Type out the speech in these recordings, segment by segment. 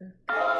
嗯。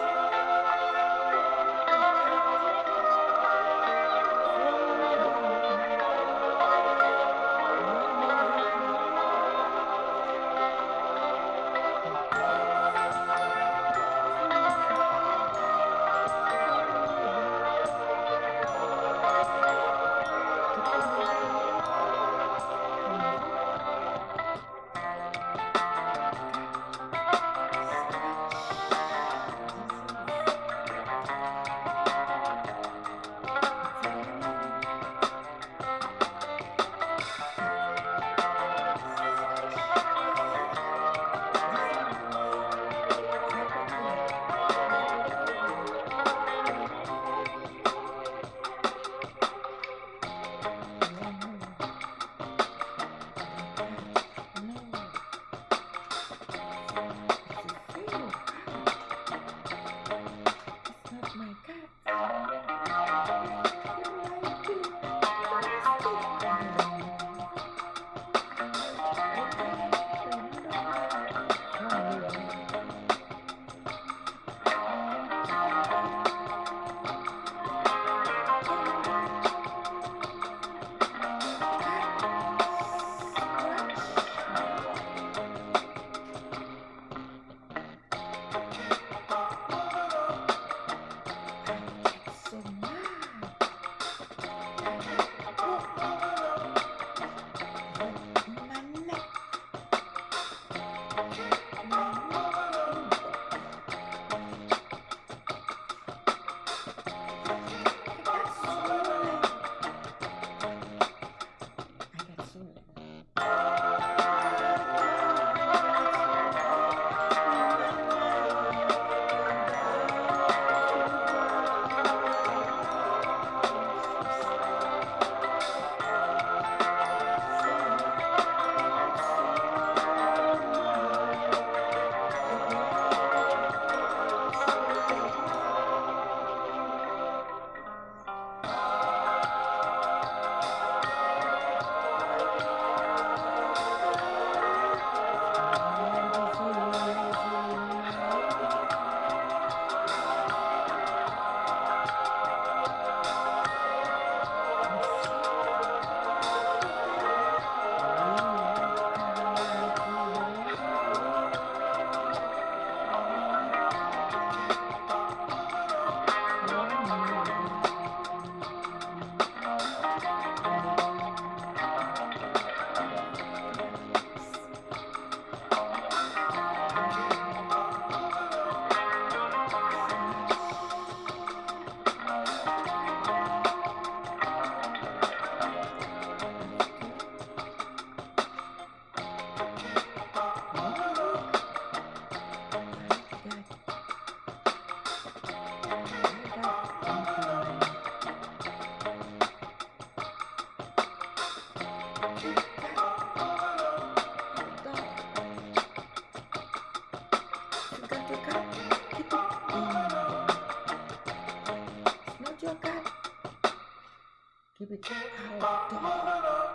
keep it outdoor.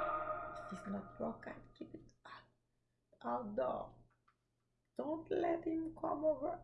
If it's not broken, keep it outdoor. Don't let him come over.